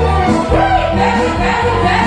Woo! Woo!